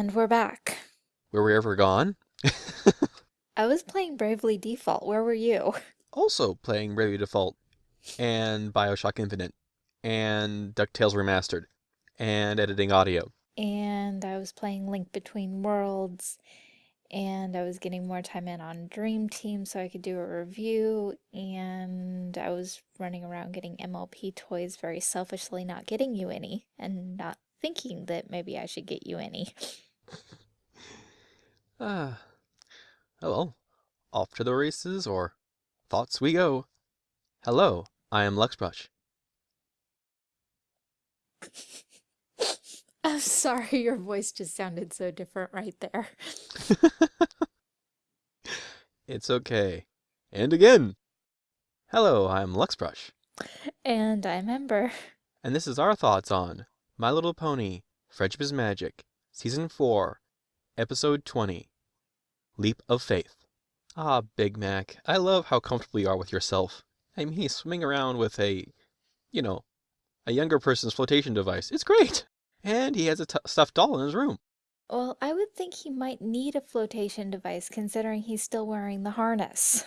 And we're back. Were we ever gone? I was playing Bravely Default. Where were you? also playing Bravely Default and Bioshock Infinite and DuckTales Remastered and editing audio. And I was playing Link Between Worlds and I was getting more time in on Dream Team so I could do a review and I was running around getting MLP toys very selfishly not getting you any and not thinking that maybe I should get you any. Ah. oh well. Off to the races or thoughts we go. Hello, I am Luxbrush. I'm sorry, your voice just sounded so different right there. it's okay. And again. Hello, I'm Luxbrush. And I'm Ember. And this is our thoughts on My Little Pony, Friendship is Magic, Season 4, Episode 20, Leap of Faith. Ah, Big Mac, I love how comfortable you are with yourself. I mean, he's swimming around with a, you know, a younger person's flotation device. It's great! And he has a stuffed doll in his room. Well, I would think he might need a flotation device considering he's still wearing the harness.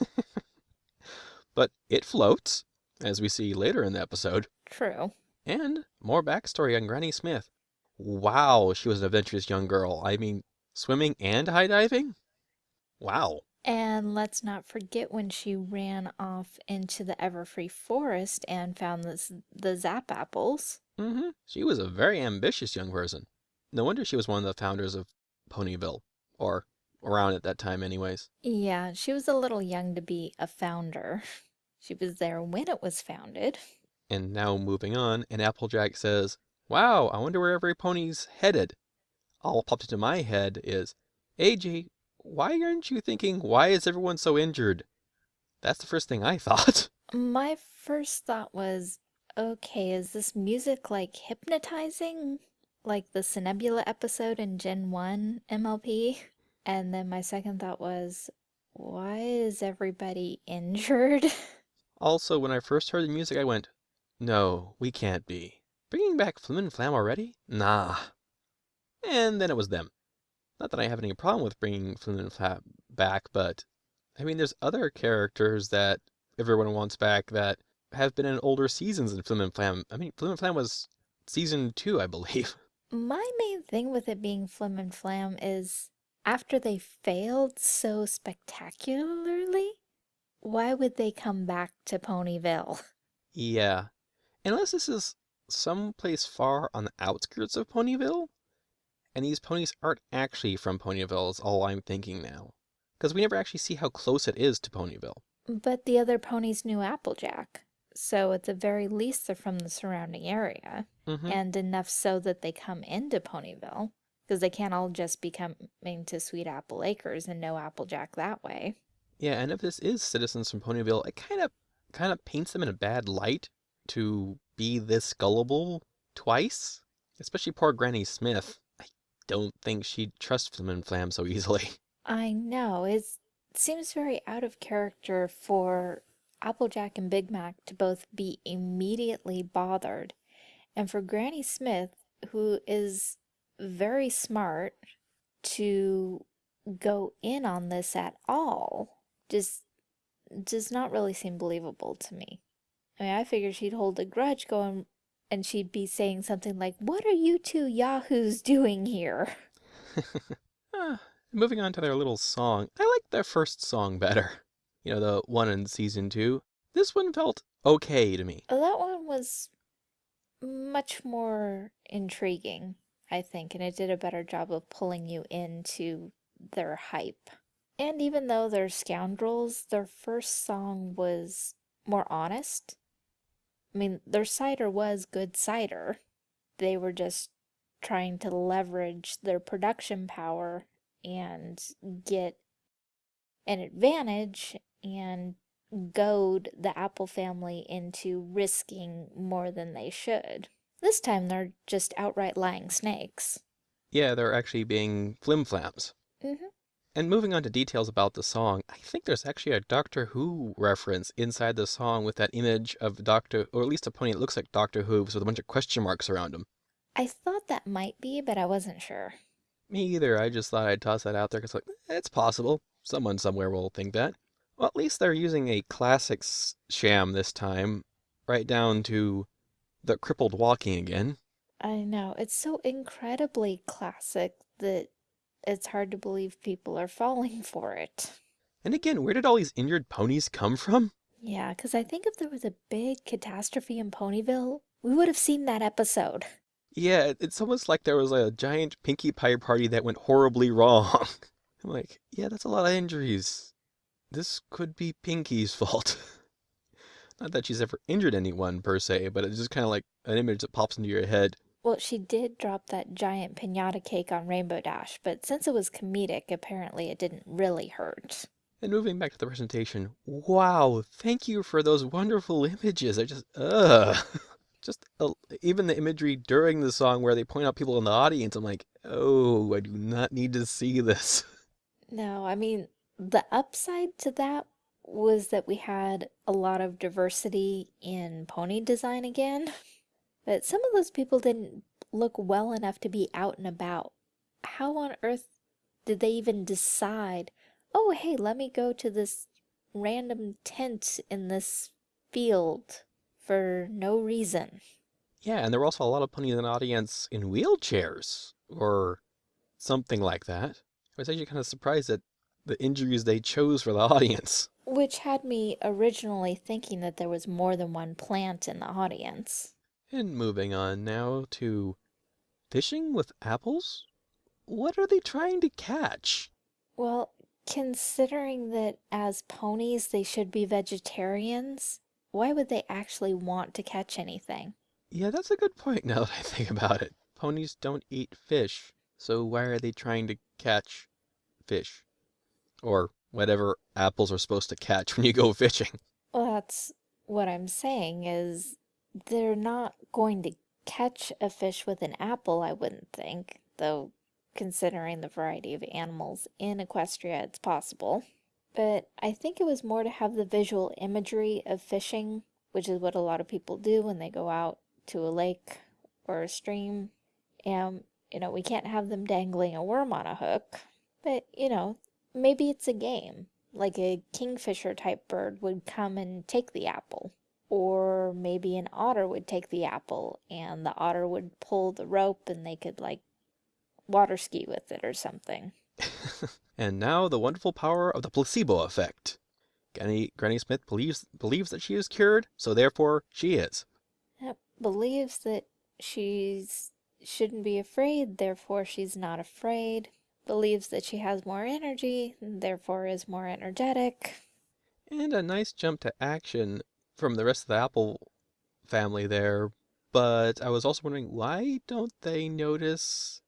but it floats, as we see later in the episode. True. And more backstory on Granny Smith. Wow, she was an adventurous young girl. I mean, swimming and high diving? Wow. And let's not forget when she ran off into the Everfree forest and found this, the Zap apples. Mm-hmm. She was a very ambitious young person. No wonder she was one of the founders of Ponyville, or around at that time anyways. Yeah, she was a little young to be a founder. She was there when it was founded. And now moving on, and Applejack says, Wow, I wonder where every pony's headed. All popped into my head is, AJ, why aren't you thinking, why is everyone so injured? That's the first thing I thought. My first thought was, okay, is this music like hypnotizing? Like the Cinebula episode in Gen 1 MLP? And then my second thought was, why is everybody injured? Also, when I first heard the music, I went, no, we can't be. Bringing back Flim and Flam already? Nah. And then it was them. Not that I have any problem with bringing Flim and Flam back, but I mean, there's other characters that everyone wants back that have been in older seasons than Flim and Flam. I mean, Flim and Flam was season two, I believe. My main thing with it being Flim and Flam is after they failed so spectacularly, why would they come back to Ponyville? Yeah. Unless this is someplace far on the outskirts of Ponyville, and these ponies aren't actually from Ponyville is all I'm thinking now. Because we never actually see how close it is to Ponyville. But the other ponies knew Applejack. So at the very least they're from the surrounding area. Mm -hmm. And enough so that they come into Ponyville. Because they can't all just be coming to Sweet Apple Acres and know Applejack that way. Yeah, and if this is citizens from Ponyville, it kind of kind of paints them in a bad light to be this gullible twice. Especially poor Granny Smith I don't think she'd trust Flim and Flam so easily. I know. It seems very out of character for Applejack and Big Mac to both be immediately bothered, and for Granny Smith, who is very smart, to go in on this at all just does not really seem believable to me. I mean, I figured she'd hold a grudge going and she'd be saying something like, What are you two yahoos doing here? uh, moving on to their little song, I like their first song better. You know, the one in season two. This one felt okay to me. That one was much more intriguing, I think, and it did a better job of pulling you into their hype. And even though they're scoundrels, their first song was more honest I mean, their cider was good cider. They were just trying to leverage their production power and get an advantage and goad the Apple family into risking more than they should. This time they're just outright lying snakes. Yeah, they're actually being flimflams. Mm-hmm. And moving on to details about the song, I think there's actually a Doctor Who reference inside the song with that image of Doctor, or at least a pony that looks like Doctor Who with a bunch of question marks around him. I thought that might be, but I wasn't sure. Me either. I just thought I'd toss that out there because, like, eh, it's possible. Someone somewhere will think that. Well, at least they're using a classics sham this time, right down to the crippled walking again. I know, it's so incredibly classic that it's hard to believe people are falling for it. And again, where did all these injured ponies come from? Yeah, because I think if there was a big catastrophe in Ponyville, we would have seen that episode. Yeah, it's almost like there was a giant Pinkie Pie party that went horribly wrong. I'm like, yeah, that's a lot of injuries. This could be Pinkie's fault. Not that she's ever injured anyone per se, but it's just kind of like an image that pops into your head. Well, she did drop that giant pinata cake on Rainbow Dash, but since it was comedic, apparently it didn't really hurt. And moving back to the presentation, wow, thank you for those wonderful images. I just, ugh. Just uh, even the imagery during the song where they point out people in the audience, I'm like, oh, I do not need to see this. No, I mean, the upside to that was that we had a lot of diversity in pony design again. But some of those people didn't look well enough to be out and about. How on earth did they even decide, oh, hey, let me go to this random tent in this field for no reason? Yeah, and there were also a lot of ponies in the audience in wheelchairs or something like that. I was actually kind of surprised at the injuries they chose for the audience. Which had me originally thinking that there was more than one plant in the audience. And moving on now to fishing with apples? What are they trying to catch? Well, considering that as ponies they should be vegetarians, why would they actually want to catch anything? Yeah, that's a good point now that I think about it. Ponies don't eat fish, so why are they trying to catch fish? Or whatever apples are supposed to catch when you go fishing. Well, that's what I'm saying is they're not going to catch a fish with an apple, I wouldn't think, though considering the variety of animals in Equestria, it's possible. But I think it was more to have the visual imagery of fishing, which is what a lot of people do when they go out to a lake or a stream. And, you know, we can't have them dangling a worm on a hook. But, you know, maybe it's a game. Like a kingfisher type bird would come and take the apple. Or maybe an otter would take the apple and the otter would pull the rope and they could like water ski with it or something. and now the wonderful power of the placebo effect. Granny, Granny Smith believes believes that she is cured, so therefore she is. Yep, believes that she's shouldn't be afraid, therefore she's not afraid. Believes that she has more energy, therefore is more energetic. And a nice jump to action from the rest of the Apple family there. But I was also wondering, why don't they notice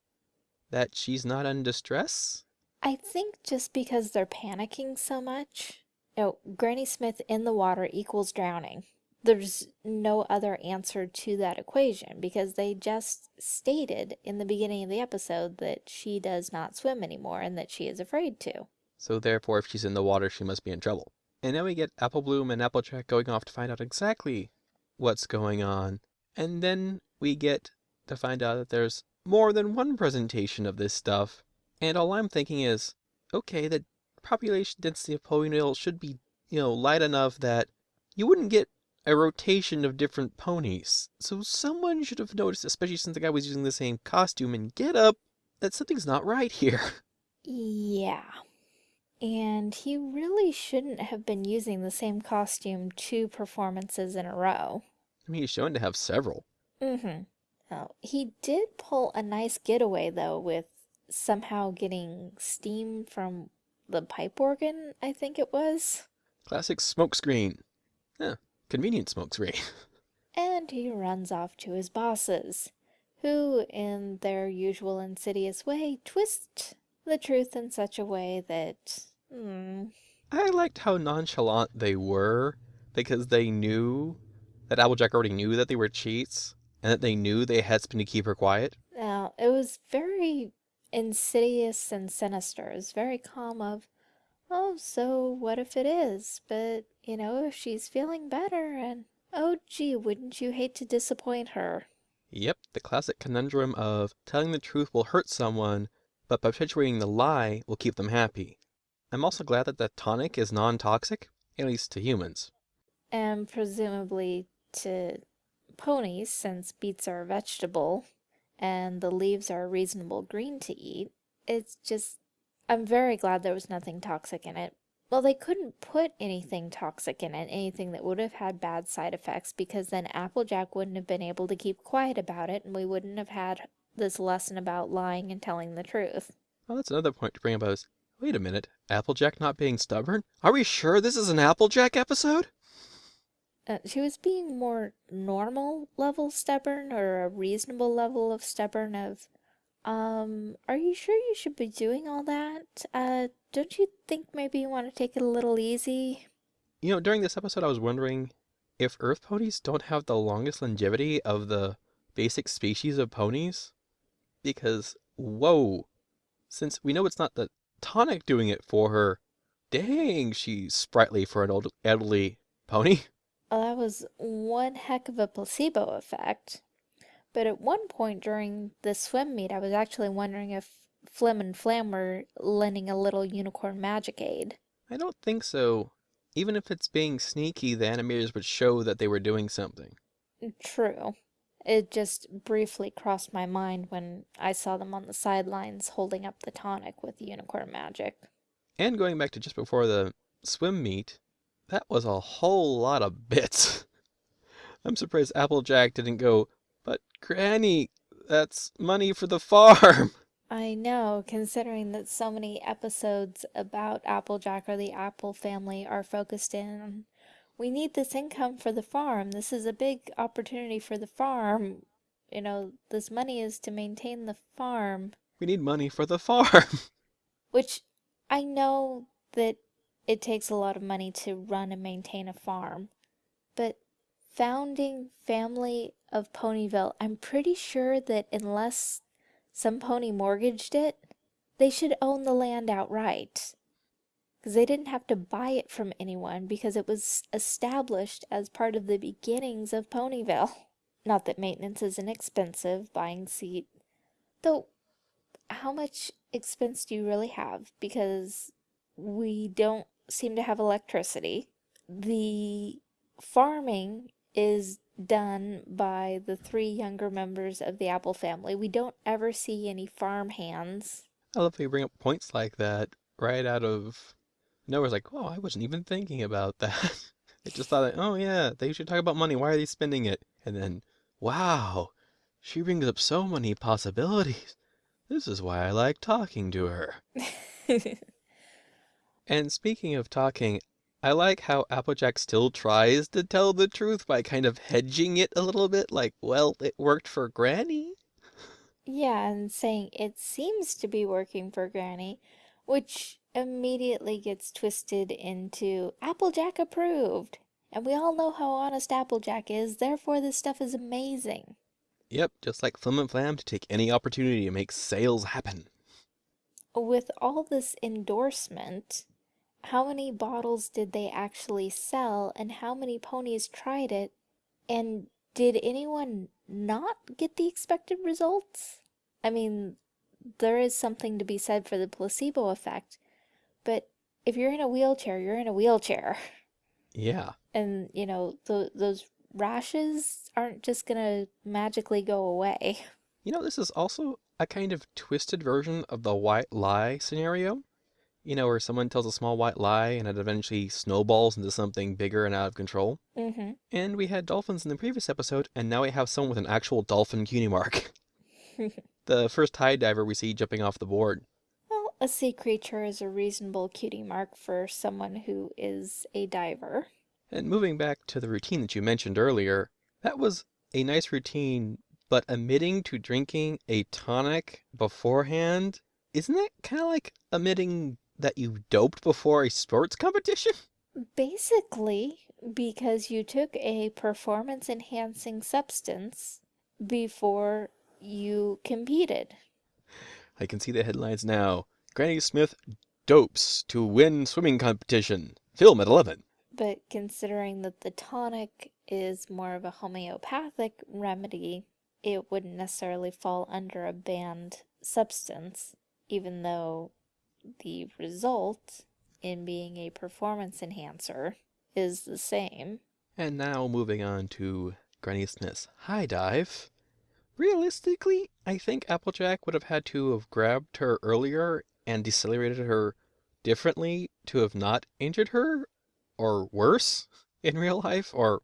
that she's not in distress? I think just because they're panicking so much. No, Granny Smith in the water equals drowning. There's no other answer to that equation because they just stated in the beginning of the episode that she does not swim anymore and that she is afraid to. So therefore, if she's in the water, she must be in trouble. And now we get Apple Bloom and Applejack going off to find out exactly what's going on. And then we get to find out that there's more than one presentation of this stuff. And all I'm thinking is, okay, the population density of Ponyville should be, you know, light enough that you wouldn't get a rotation of different ponies. So someone should have noticed, especially since the guy was using the same costume and get up, that something's not right here. Yeah. And he really shouldn't have been using the same costume two performances in a row. I mean, he's shown to have several. Mm-hmm. Oh, he did pull a nice getaway, though, with somehow getting steam from the pipe organ, I think it was. Classic smokescreen. Yeah, convenient smokescreen. and he runs off to his bosses, who, in their usual insidious way, twist the truth in such a way that. Hmm. I liked how nonchalant they were because they knew that Applejack already knew that they were cheats and that they knew they had something to keep her quiet. Now, it was very insidious and sinister. It was very calm of, oh, so what if it is? But, you know, if she's feeling better and, oh, gee, wouldn't you hate to disappoint her? Yep, the classic conundrum of telling the truth will hurt someone, but perpetuating the lie will keep them happy. I'm also glad that the tonic is non-toxic, at least to humans. And presumably to ponies, since beets are a vegetable and the leaves are a reasonable green to eat. It's just, I'm very glad there was nothing toxic in it. Well, they couldn't put anything toxic in it, anything that would have had bad side effects, because then Applejack wouldn't have been able to keep quiet about it, and we wouldn't have had this lesson about lying and telling the truth. Well, that's another point to bring up is, wait a minute, Applejack not being stubborn? Are we sure this is an Applejack episode? Uh, she was being more normal level stubborn, or a reasonable level of stubborn of, um, are you sure you should be doing all that? Uh, don't you think maybe you want to take it a little easy? You know, during this episode, I was wondering if Earth ponies don't have the longest longevity of the basic species of ponies. Because, whoa, since we know it's not the tonic doing it for her, dang, she's sprightly for an old elderly pony. Well, that was one heck of a placebo effect. But at one point during the swim meet, I was actually wondering if Flim and Flam were lending a little unicorn magic aid. I don't think so. Even if it's being sneaky, the animators would show that they were doing something. True. It just briefly crossed my mind when I saw them on the sidelines holding up the tonic with unicorn magic. And going back to just before the swim meet, that was a whole lot of bits. I'm surprised Applejack didn't go, but Granny, that's money for the farm. I know, considering that so many episodes about Applejack or the Apple family are focused in we need this income for the farm. This is a big opportunity for the farm. You know, this money is to maintain the farm. We need money for the farm. Which I know that it takes a lot of money to run and maintain a farm. But founding family of Ponyville, I'm pretty sure that unless some pony mortgaged it, they should own the land outright. Because they didn't have to buy it from anyone because it was established as part of the beginnings of Ponyville. Not that maintenance isn't expensive, buying seat. Though, how much expense do you really have? Because we don't seem to have electricity. The farming is done by the three younger members of the Apple family. We don't ever see any farm hands. I love how you bring up points like that right out of nowhere. Like, oh, I wasn't even thinking about that. I just thought, oh yeah, they should talk about money. Why are they spending it? And then, wow, she brings up so many possibilities. This is why I like talking to her. and speaking of talking, I like how Applejack still tries to tell the truth by kind of hedging it a little bit, like, well, it worked for Granny. Yeah, and saying it seems to be working for Granny, which immediately gets twisted into Applejack approved. And we all know how honest Applejack is, therefore this stuff is amazing. Yep, just like Flim and Flam to take any opportunity to make sales happen. With all this endorsement, how many bottles did they actually sell and how many ponies tried it? And did anyone not get the expected results? I mean, there is something to be said for the placebo effect, but if you're in a wheelchair, you're in a wheelchair. Yeah. And, you know, th those rashes aren't just gonna magically go away. You know, this is also a kind of twisted version of the white lie scenario. You know, where someone tells a small white lie and it eventually snowballs into something bigger and out of control. Mm-hmm. And we had dolphins in the previous episode, and now we have someone with an actual dolphin cutie mark. the first tide diver we see jumping off the board. A sea creature is a reasonable cutie mark for someone who is a diver. And moving back to the routine that you mentioned earlier, that was a nice routine, but admitting to drinking a tonic beforehand, isn't that kind of like admitting that you doped before a sports competition? Basically, because you took a performance enhancing substance before you competed. I can see the headlines now. Granny Smith dopes to win swimming competition. Film at 11. But considering that the tonic is more of a homeopathic remedy, it wouldn't necessarily fall under a banned substance, even though the result in being a performance enhancer is the same. And now moving on to Granny Smith's high dive. Realistically, I think Applejack would have had to have grabbed her earlier and decelerated her differently to have not injured her, or worse in real life, or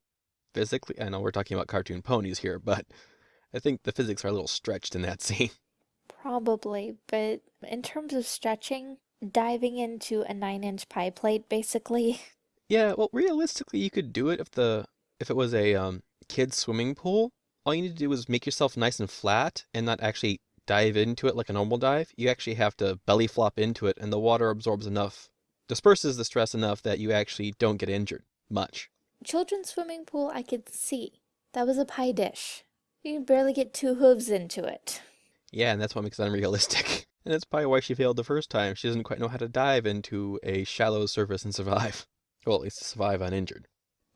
physically. I know we're talking about cartoon ponies here, but I think the physics are a little stretched in that scene. Probably, but in terms of stretching, diving into a nine inch pie plate basically. Yeah, well, realistically, you could do it if the if it was a um, kid's swimming pool. All you need to do is make yourself nice and flat and not actually dive into it like a normal dive. You actually have to belly flop into it, and the water absorbs enough, disperses the stress enough that you actually don't get injured much. Children's swimming pool, I could see. That was a pie dish. You can barely get two hooves into it. Yeah, and that's what makes it unrealistic. And that's probably why she failed the first time. She doesn't quite know how to dive into a shallow surface and survive. Well, at least survive uninjured.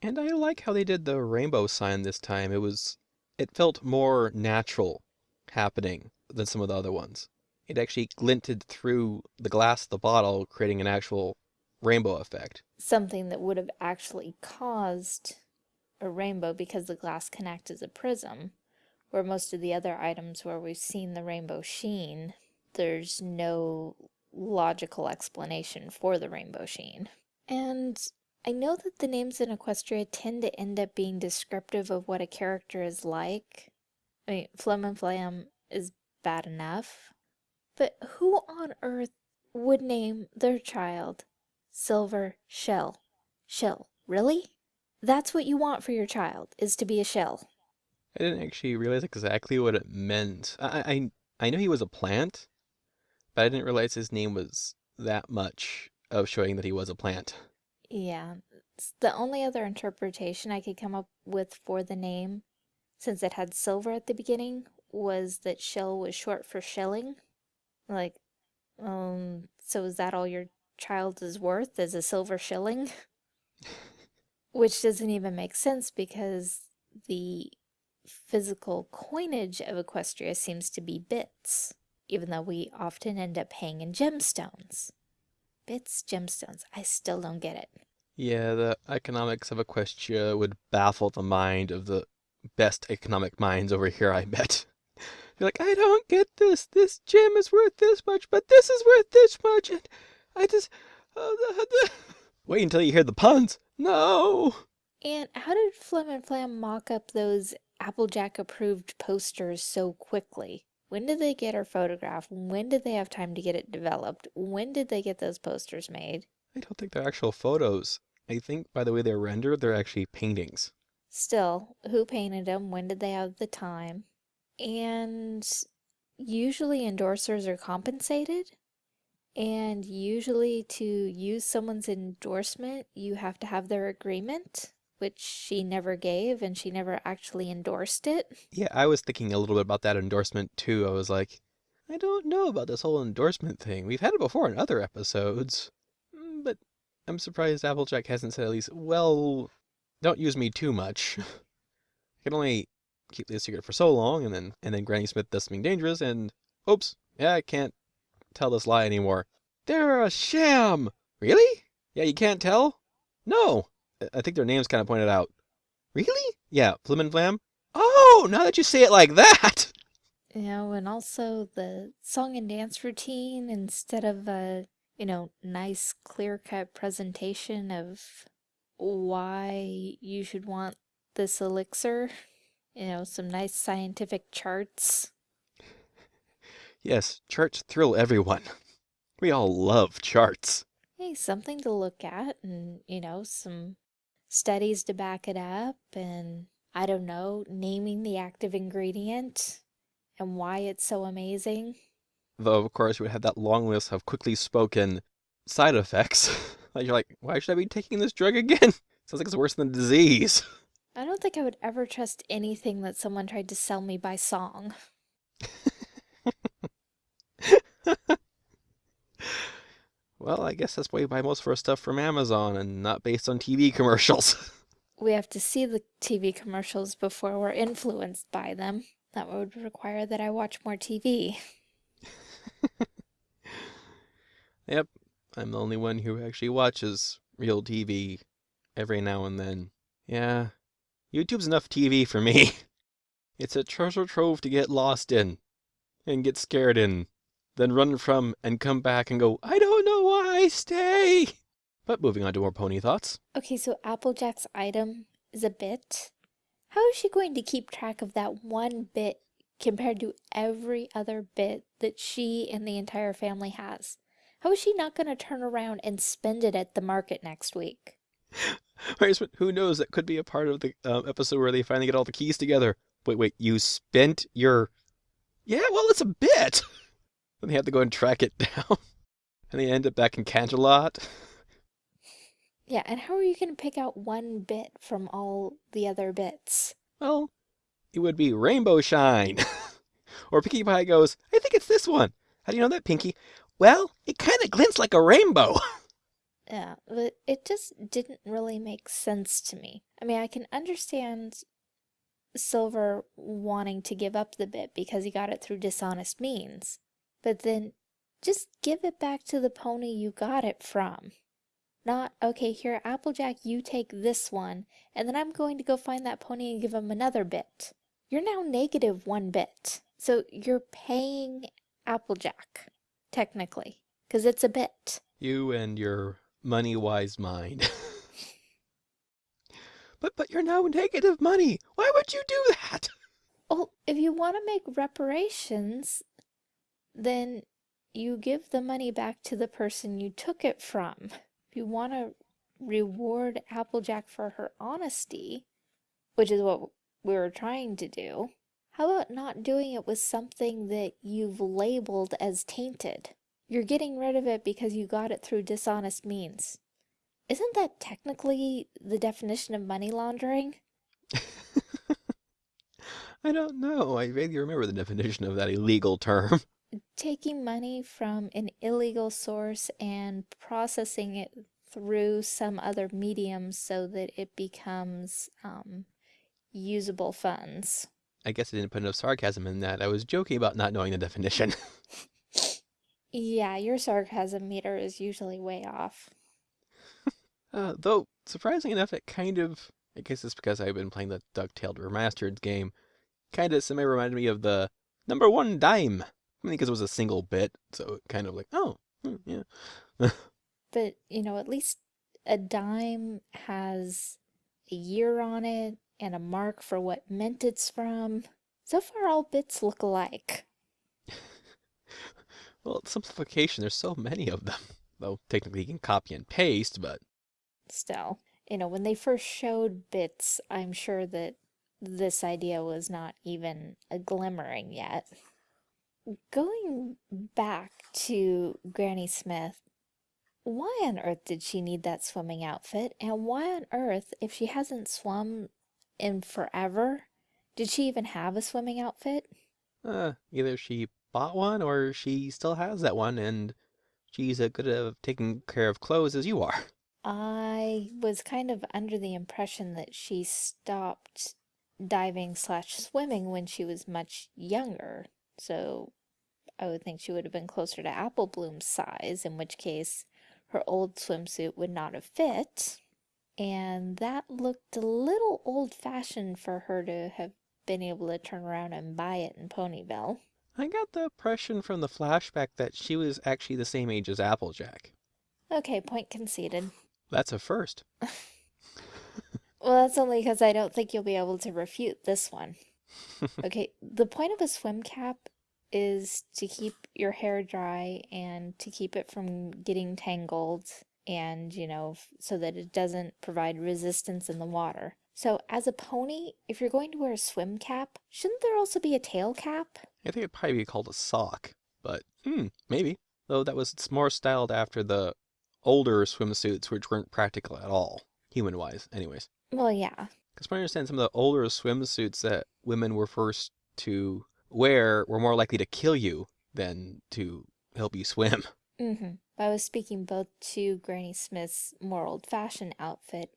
And I like how they did the rainbow sign this time. It was, it felt more natural happening than some of the other ones. It actually glinted through the glass of the bottle, creating an actual rainbow effect. Something that would have actually caused a rainbow because the glass can act as a prism, where most of the other items where we've seen the rainbow sheen, there's no logical explanation for the rainbow sheen. And I know that the names in Equestria tend to end up being descriptive of what a character is like. I mean, Flim and Flam is bad enough. But who on earth would name their child Silver Shill? Shell, really? That's what you want for your child, is to be a shell. I didn't actually realize exactly what it meant. I I, I knew he was a plant, but I didn't realize his name was that much of showing that he was a plant. Yeah, the only other interpretation I could come up with for the name, since it had silver at the beginning, was that shell was short for shilling. Like, um, so is that all your child is worth, is a silver shilling? Which doesn't even make sense because the physical coinage of Equestria seems to be bits, even though we often end up paying in gemstones. Bits, gemstones. I still don't get it. Yeah, the economics of Equestria would baffle the mind of the best economic minds over here, I bet. You're like, I don't get this. This gem is worth this much, but this is worth this much, and I just... Uh, Wait until you hear the puns. No! And how did Flim and Flam mock up those Applejack approved posters so quickly? When did they get her photograph? When did they have time to get it developed? When did they get those posters made? I don't think they're actual photos. I think by the way they're rendered, they're actually paintings. Still, who painted them? When did they have the time? And usually endorsers are compensated. And usually to use someone's endorsement, you have to have their agreement which she never gave and she never actually endorsed it. Yeah, I was thinking a little bit about that endorsement too. I was like, I don't know about this whole endorsement thing. We've had it before in other episodes. Mm, but I'm surprised Applejack hasn't said at least, well, don't use me too much. I can only keep this secret for so long and then and then Granny Smith does something dangerous and oops, yeah, I can't tell this lie anymore. They're a sham! Really? Yeah, you can't tell? No! I think their names kind of pointed out. Really? Yeah, Flim and Flam? Oh, now that you say it like that! You know, and also the song and dance routine instead of a, you know, nice clear-cut presentation of why you should want this elixir. You know, some nice scientific charts. Yes, charts thrill everyone. We all love charts. Hey, something to look at and, you know, some studies to back it up and I don't know, naming the active ingredient and why it's so amazing. Though, of course, we had that long list of quickly spoken side effects. like, you're like, why should I be taking this drug again? Sounds like it's worse than a disease. I don't think I would ever trust anything that someone tried to sell me by song. Well, I guess that's why we buy most of our stuff from Amazon and not based on TV commercials. we have to see the TV commercials before we're influenced by them. That would require that I watch more TV. Yep, I'm the only one who actually watches real TV every now and then. Yeah, YouTube's enough TV for me. It's a treasure trove to get lost in, and get scared in, then run from and come back and go, I don't know why, I stay! But moving on to more pony thoughts. Okay, so Applejack's item is a bit. How is she going to keep track of that one bit compared to every other bit that she and the entire family has? How is she not going to turn around and spend it at the market next week? Who knows? That could be a part of the um, episode where they finally get all the keys together. Wait, wait, you spent your. Yeah, well, it's a bit! then they have to go and track it down. and they end up back in Canterlot. Yeah, and how are you going to pick out one bit from all the other bits? Well, it would be Rainbow Shine. or Pinkie Pie goes, I think it's this one. How do you know that, Pinkie? Well, it kind of glints like a rainbow. Yeah, but it just didn't really make sense to me. I mean, I can understand Silver wanting to give up the bit because he got it through dishonest means. But then just give it back to the pony you got it from. Not, okay, here, Applejack, you take this one, and then I'm going to go find that pony and give him another bit. You're now negative one bit. So you're paying Applejack, technically, because it's a bit. You and your money-wise mind. but but you're now negative money. Why would you do that? Well, oh, if you want to make reparations, then you give the money back to the person you took it from. If you want to reward Applejack for her honesty, which is what we were trying to do, how about not doing it with something that you've labeled as tainted? You're getting rid of it because you got it through dishonest means. Isn't that technically the definition of money laundering? I don't know. I vaguely remember the definition of that illegal term. Taking money from an illegal source and processing it through some other medium so that it becomes um, usable funds. I guess I didn't put enough sarcasm in that. I was joking about not knowing the definition. yeah, your sarcasm meter is usually way off. uh, though, surprisingly enough, it kind of, I guess it's because I've been playing the DuckTales Remastered game, kind of semi reminded me of the number one dime. I mean, because it was a single bit, so it kind of like, oh, hmm, yeah. but, you know, at least a dime has a year on it and a mark for what mint it's from. So far, all bits look alike. well, simplification, there's so many of them. Though technically you can copy and paste, but... Still, you know, when they first showed bits, I'm sure that this idea was not even a glimmering yet. Going back to Granny Smith, why on earth did she need that swimming outfit? And why on earth, if she hasn't swum in forever, did she even have a swimming outfit? Uh, either she bought one or she still has that one and she's as good at taking care of clothes as you are. I was kind of under the impression that she stopped diving slash swimming when she was much younger. So I would think she would have been closer to Apple Bloom's size, in which case her old swimsuit would not have fit. And that looked a little old-fashioned for her to have been able to turn around and buy it in Ponyville. I got the impression from the flashback that she was actually the same age as Applejack. Okay, point conceded. That's a first. well, that's only because I don't think you'll be able to refute this one. okay, the point of a swim cap is to keep your hair dry and to keep it from getting tangled and, you know, so that it doesn't provide resistance in the water. So as a pony, if you're going to wear a swim cap, shouldn't there also be a tail cap? I think it'd probably be called a sock, but hmm, maybe. Though that was more styled after the older swimsuits, which weren't practical at all, human-wise, anyways. Well, yeah. Because I understand some of the older swimsuits that women were first to wear were more likely to kill you than to help you swim. Mm-hmm. I was speaking both to Granny Smith's more old-fashioned outfit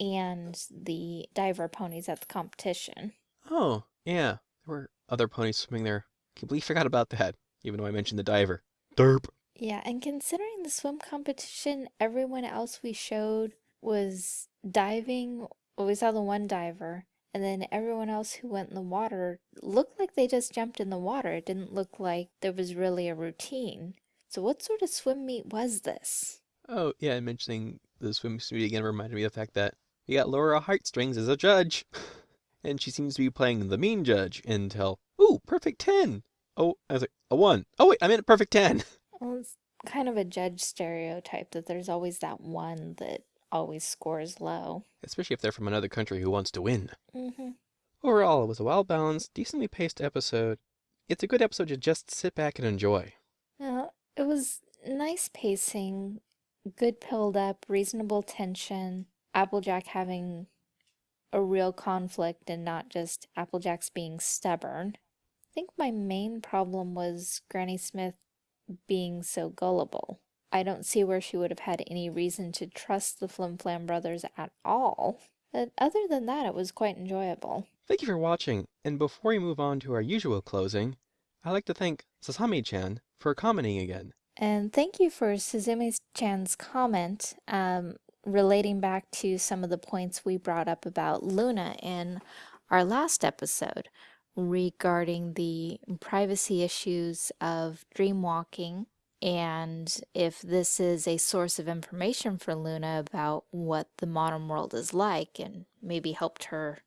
and the diver ponies at the competition. Oh, yeah. There were other ponies swimming there. Completely forgot about that, even though I mentioned the diver. Derp. Yeah, and considering the swim competition, everyone else we showed was diving. Well, we saw the one diver, and then everyone else who went in the water looked like they just jumped in the water. It didn't look like there was really a routine. So, what sort of swim meet was this? Oh, yeah, and mentioning the swim meet again reminded me of the fact that we got Lyra Heartstrings as a judge. and she seems to be playing the mean judge until, ooh, perfect 10. Oh, I was like, a 1. Oh, wait, I meant a perfect 10. Well, it's kind of a judge stereotype that there's always that one that always scores low. Especially if they're from another country who wants to win. Mm-hmm. Overall, it was a well balanced, decently paced episode. It's a good episode to just sit back and enjoy. Well, it was nice pacing, good build up, reasonable tension, Applejack having a real conflict and not just Applejack's being stubborn. I think my main problem was Granny Smith being so gullible. I don't see where she would have had any reason to trust the Flim Flam brothers at all. But other than that, it was quite enjoyable. Thank you for watching, and before we move on to our usual closing, I'd like to thank Sasami-chan for commenting again. And thank you for Suzumi-chan's comment, um, relating back to some of the points we brought up about Luna in our last episode regarding the privacy issues of dreamwalking and if this is a source of information for Luna about what the modern world is like and maybe helped her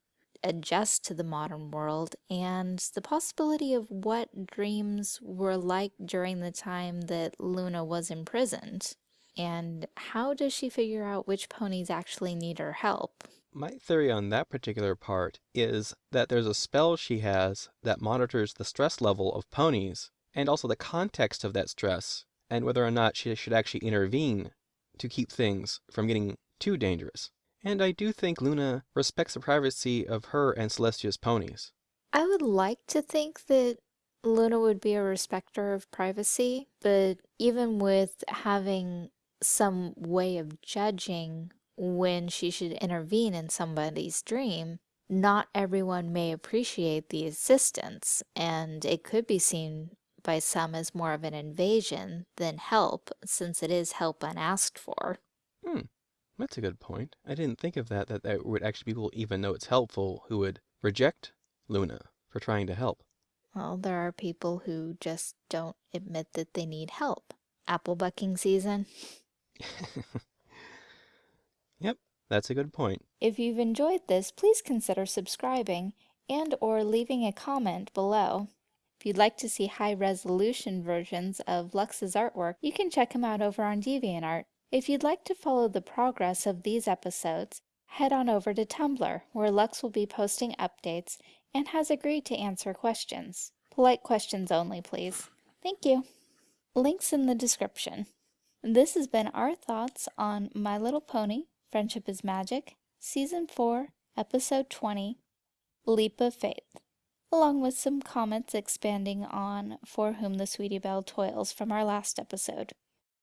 adjust to the modern world and the possibility of what dreams were like during the time that Luna was imprisoned. And how does she figure out which ponies actually need her help? My theory on that particular part is that there's a spell she has that monitors the stress level of ponies and also the context of that stress and whether or not she should actually intervene to keep things from getting too dangerous. And I do think Luna respects the privacy of her and Celestia's ponies. I would like to think that Luna would be a respecter of privacy, but even with having some way of judging when she should intervene in somebody's dream, not everyone may appreciate the assistance, and it could be seen by some as more of an invasion than help, since it is help unasked for. Hmm, that's a good point. I didn't think of that, that there would actually be people, even though it's helpful, who would reject Luna for trying to help. Well, there are people who just don't admit that they need help. Apple bucking season. yep, that's a good point. If you've enjoyed this, please consider subscribing and or leaving a comment below. If you'd like to see high-resolution versions of Lux's artwork, you can check him out over on DeviantArt. If you'd like to follow the progress of these episodes, head on over to Tumblr, where Lux will be posting updates and has agreed to answer questions. Polite questions only, please. Thank you. Links in the description. This has been our thoughts on My Little Pony, Friendship is Magic, Season 4, Episode 20, Leap of Faith, along with some comments expanding on For Whom the Sweetie Belle Toils from our last episode.